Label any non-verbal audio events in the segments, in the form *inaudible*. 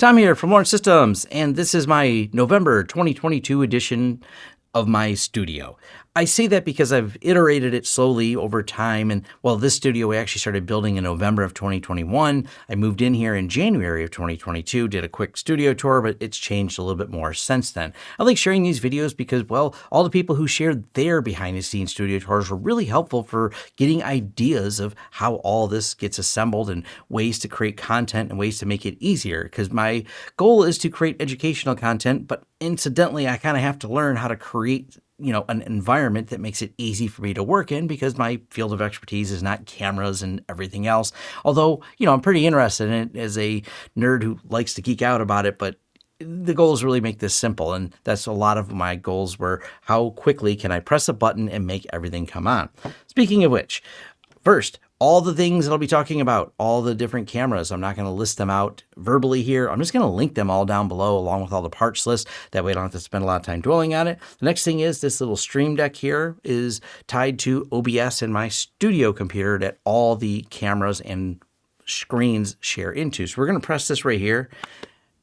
Tom here from Lawrence Systems, and this is my November 2022 edition of my studio. I say that because I've iterated it slowly over time. And well, this studio we actually started building in November of 2021. I moved in here in January of 2022, did a quick studio tour, but it's changed a little bit more since then. I like sharing these videos because, well, all the people who shared their behind the scenes studio tours were really helpful for getting ideas of how all this gets assembled and ways to create content and ways to make it easier. Because my goal is to create educational content, but incidentally, I kind of have to learn how to create you know, an environment that makes it easy for me to work in because my field of expertise is not cameras and everything else. Although, you know, I'm pretty interested in it as a nerd who likes to geek out about it, but the goal is really make this simple. And that's a lot of my goals were how quickly can I press a button and make everything come on. Speaking of which, first, all the things that I'll be talking about, all the different cameras. I'm not going to list them out verbally here. I'm just going to link them all down below along with all the parts list. That way I don't have to spend a lot of time dwelling on it. The next thing is this little stream deck here is tied to OBS in my studio computer that all the cameras and screens share into. So we're going to press this right here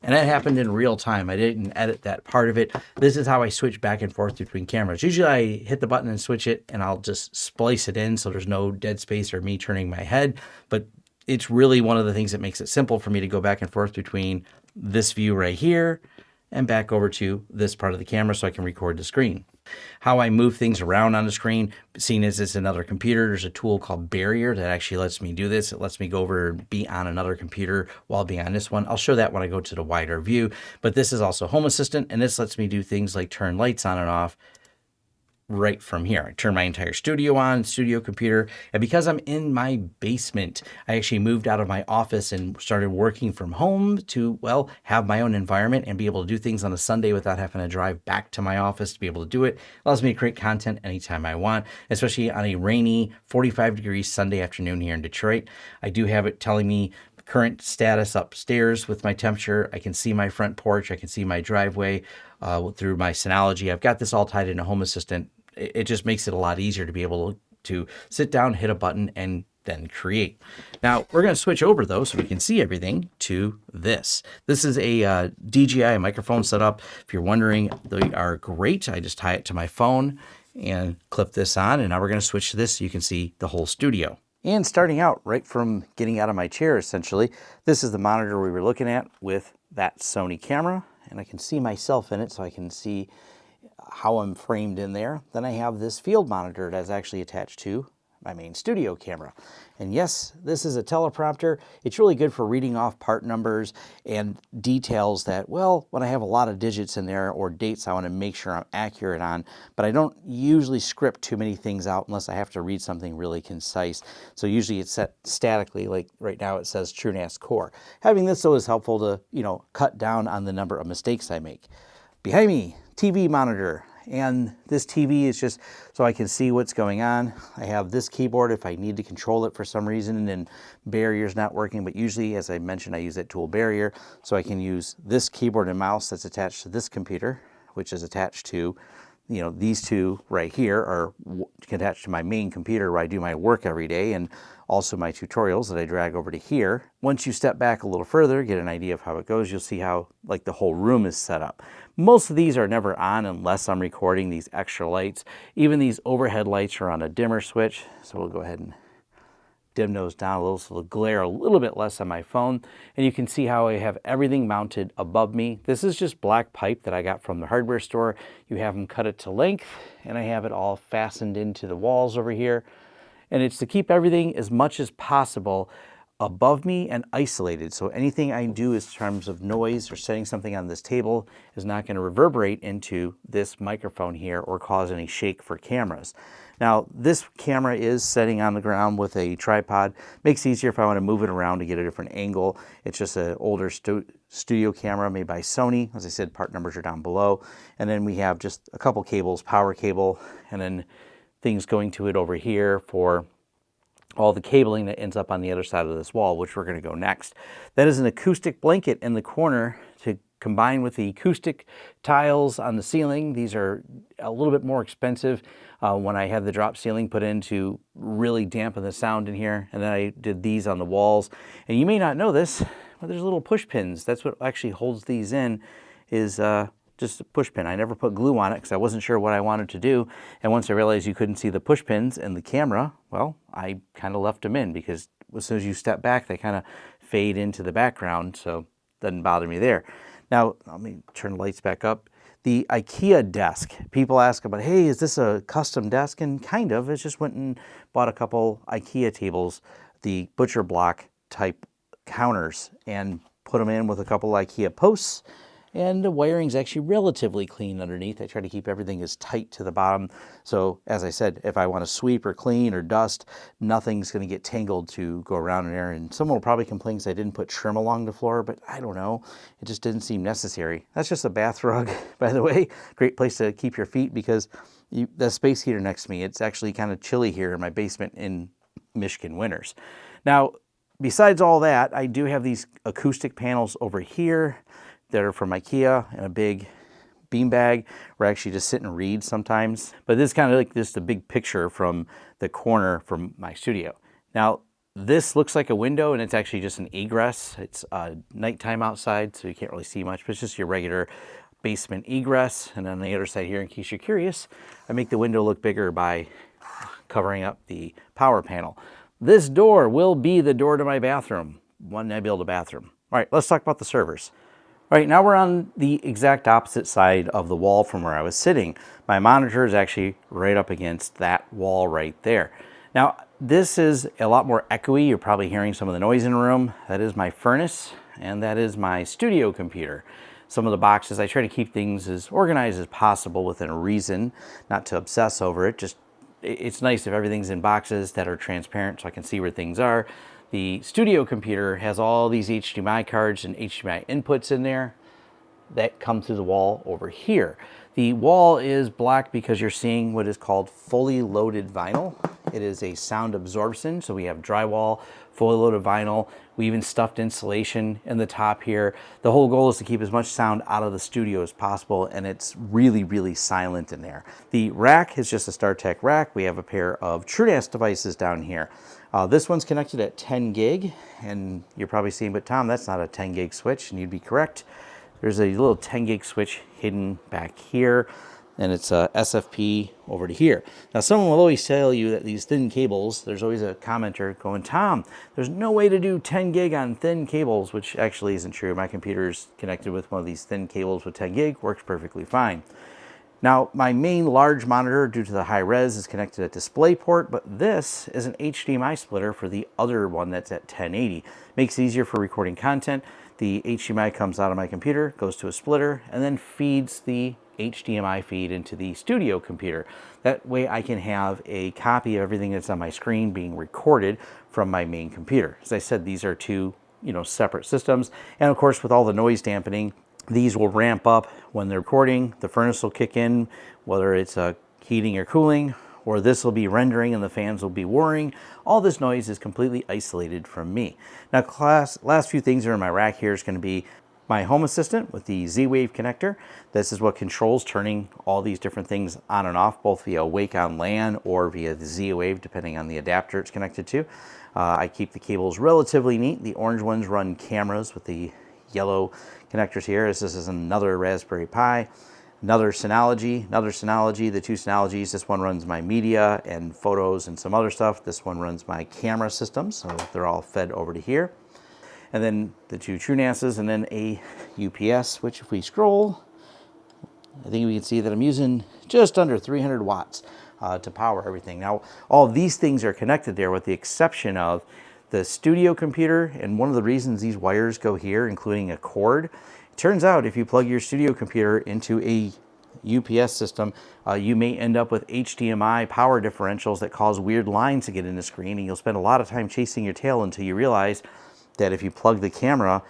and that happened in real time. I didn't edit that part of it. This is how I switch back and forth between cameras. Usually I hit the button and switch it and I'll just splice it in so there's no dead space or me turning my head. But it's really one of the things that makes it simple for me to go back and forth between this view right here and back over to this part of the camera so I can record the screen. How I move things around on the screen, seeing as it's another computer, there's a tool called Barrier that actually lets me do this. It lets me go over and be on another computer while being on this one. I'll show that when I go to the wider view, but this is also Home Assistant, and this lets me do things like turn lights on and off right from here. I turn my entire studio on, studio computer, and because I'm in my basement, I actually moved out of my office and started working from home to, well, have my own environment and be able to do things on a Sunday without having to drive back to my office to be able to do it. Allows me to create content anytime I want, especially on a rainy 45 degrees Sunday afternoon here in Detroit. I do have it telling me current status upstairs with my temperature. I can see my front porch. I can see my driveway uh, through my Synology. I've got this all tied into Home Assistant it just makes it a lot easier to be able to sit down, hit a button, and then create. Now we're going to switch over though so we can see everything to this. This is a uh, DJI microphone setup. If you're wondering, they are great. I just tie it to my phone and clip this on and now we're going to switch to this so you can see the whole studio. And starting out right from getting out of my chair essentially, this is the monitor we were looking at with that Sony camera and I can see myself in it so I can see how I'm framed in there. Then I have this field monitor that's actually attached to my main studio camera. And yes, this is a teleprompter. It's really good for reading off part numbers and details that, well, when I have a lot of digits in there or dates I want to make sure I'm accurate on, but I don't usually script too many things out unless I have to read something really concise. So usually it's set statically, like right now it says TrueNAS Core. Having this though is helpful to, you know, cut down on the number of mistakes I make. Behind me, TV monitor and this TV is just so I can see what's going on. I have this keyboard if I need to control it for some reason and barrier's not working, but usually, as I mentioned, I use that tool barrier, so I can use this keyboard and mouse that's attached to this computer, which is attached to you know, these two right here are attached to my main computer where I do my work every day and also my tutorials that I drag over to here. Once you step back a little further, get an idea of how it goes, you'll see how like the whole room is set up. Most of these are never on unless I'm recording these extra lights. Even these overhead lights are on a dimmer switch. So we'll go ahead and dim those down a little so they'll glare a little bit less on my phone. And you can see how I have everything mounted above me. This is just black pipe that I got from the hardware store. You have them cut it to length and I have it all fastened into the walls over here. And it's to keep everything as much as possible above me and isolated. So anything I do in terms of noise or setting something on this table is not going to reverberate into this microphone here or cause any shake for cameras. Now this camera is setting on the ground with a tripod. Makes it easier if I want to move it around to get a different angle. It's just an older stu studio camera made by Sony. As I said, part numbers are down below. And then we have just a couple cables, power cable, and then things going to it over here for all the cabling that ends up on the other side of this wall, which we're going to go next. That is an acoustic blanket in the corner to combine with the acoustic tiles on the ceiling. These are a little bit more expensive uh, when I had the drop ceiling put in to really dampen the sound in here. And then I did these on the walls. And you may not know this, but there's little push pins. That's what actually holds these in is uh, just a push pin. I never put glue on it because I wasn't sure what I wanted to do. And once I realized you couldn't see the push pins in the camera, well, I kind of left them in because as soon as you step back, they kind of fade into the background. So doesn't bother me there. Now, let me turn the lights back up. The IKEA desk. People ask about, hey, is this a custom desk? And kind of, it just went and bought a couple IKEA tables, the butcher block type counters and put them in with a couple IKEA posts and the wiring's actually relatively clean underneath. I try to keep everything as tight to the bottom. So as I said, if I want to sweep or clean or dust, nothing's going to get tangled to go around in there. And someone will probably complain because I didn't put trim along the floor, but I don't know. It just didn't seem necessary. That's just a bath *laughs* rug, by the way. Great place to keep your feet because you, the space heater next to me, it's actually kind of chilly here in my basement in Michigan winters. Now, besides all that, I do have these acoustic panels over here that are from Ikea and a big bean bag where I actually just sit and read sometimes. But this is kind of like just a big picture from the corner from my studio. Now, this looks like a window and it's actually just an egress. It's uh, nighttime outside, so you can't really see much, but it's just your regular basement egress. And on the other side here, in case you're curious, I make the window look bigger by covering up the power panel. This door will be the door to my bathroom when I build a bathroom. All right, let's talk about the servers. All right, now we're on the exact opposite side of the wall from where I was sitting. My monitor is actually right up against that wall right there. Now, this is a lot more echoey. You're probably hearing some of the noise in the room. That is my furnace, and that is my studio computer. Some of the boxes, I try to keep things as organized as possible within a reason, not to obsess over it. Just, it's nice if everything's in boxes that are transparent so I can see where things are. The studio computer has all these HDMI cards and HDMI inputs in there that come through the wall over here. The wall is black because you're seeing what is called fully loaded vinyl. It is a sound absorption, so we have drywall, fully loaded vinyl. We even stuffed insulation in the top here. The whole goal is to keep as much sound out of the studio as possible, and it's really, really silent in there. The rack is just a StarTech rack. We have a pair of TrueNAS devices down here. Uh, this one's connected at 10 gig, and you're probably seeing, but Tom, that's not a 10 gig switch, and you'd be correct. There's a little 10 gig switch hidden back here, and it's uh, a SFP over to here. Now, someone will always tell you that these thin cables, there's always a commenter going, Tom, there's no way to do 10 gig on thin cables, which actually isn't true. My computer's connected with one of these thin cables with 10 gig, works perfectly fine. Now, my main large monitor, due to the high res, is connected at DisplayPort, but this is an HDMI splitter for the other one that's at 1080. Makes it easier for recording content. The HDMI comes out of my computer, goes to a splitter, and then feeds the HDMI feed into the studio computer. That way I can have a copy of everything that's on my screen being recorded from my main computer. As I said, these are two you know, separate systems. And of course, with all the noise dampening, these will ramp up when they're recording. The furnace will kick in, whether it's uh, heating or cooling, or this will be rendering and the fans will be whirring. All this noise is completely isolated from me. Now, class, last few things that are in my rack here is going to be my home assistant with the Z-Wave connector. This is what controls turning all these different things on and off, both via Wake on LAN or via the Z-Wave, depending on the adapter it's connected to. Uh, I keep the cables relatively neat. The orange ones run cameras with the yellow connectors here. This is another Raspberry Pi, another Synology, another Synology. The two Synologies, this one runs my media and photos and some other stuff. This one runs my camera system, so they're all fed over to here. And then the two TrueNASes and then a UPS, which if we scroll, I think we can see that I'm using just under 300 watts uh, to power everything. Now, all these things are connected there with the exception of the studio computer, and one of the reasons these wires go here, including a cord, turns out if you plug your studio computer into a UPS system, uh, you may end up with HDMI power differentials that cause weird lines to get in the screen, and you'll spend a lot of time chasing your tail until you realize that if you plug the camera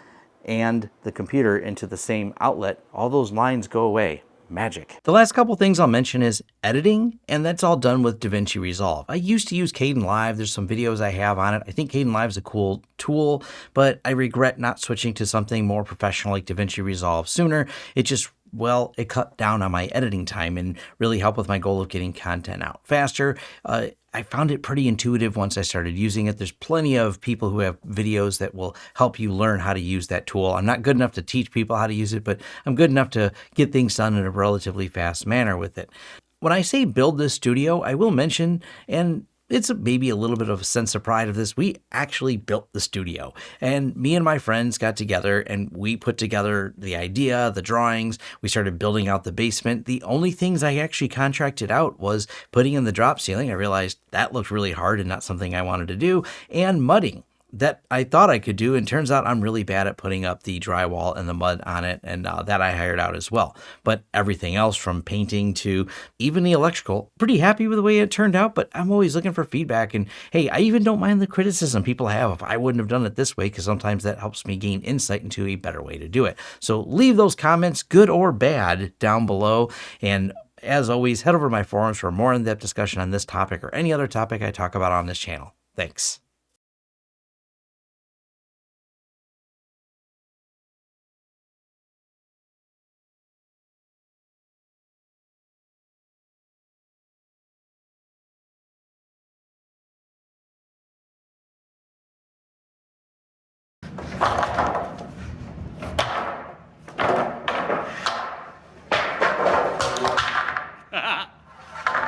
and the computer into the same outlet, all those lines go away magic. The last couple things I'll mention is editing, and that's all done with DaVinci Resolve. I used to use Kdenlive. There's some videos I have on it. I think Kdenlive is a cool tool, but I regret not switching to something more professional like DaVinci Resolve sooner. It just well, it cut down on my editing time and really helped with my goal of getting content out faster. Uh, I found it pretty intuitive once I started using it. There's plenty of people who have videos that will help you learn how to use that tool. I'm not good enough to teach people how to use it, but I'm good enough to get things done in a relatively fast manner with it. When I say build this studio, I will mention, and it's maybe a little bit of a sense of pride of this. We actually built the studio, and me and my friends got together and we put together the idea, the drawings. We started building out the basement. The only things I actually contracted out was putting in the drop ceiling. I realized that looked really hard and not something I wanted to do, and mudding that I thought I could do. And turns out I'm really bad at putting up the drywall and the mud on it. And uh, that I hired out as well. But everything else from painting to even the electrical, pretty happy with the way it turned out. But I'm always looking for feedback. And hey, I even don't mind the criticism people have if I wouldn't have done it this way, because sometimes that helps me gain insight into a better way to do it. So leave those comments, good or bad, down below. And as always, head over to my forums for more in depth discussion on this topic or any other topic I talk about on this channel. Thanks.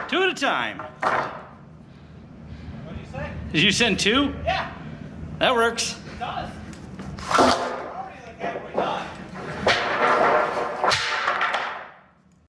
Two at a time. What do you say? Did you send two? Yeah, That works.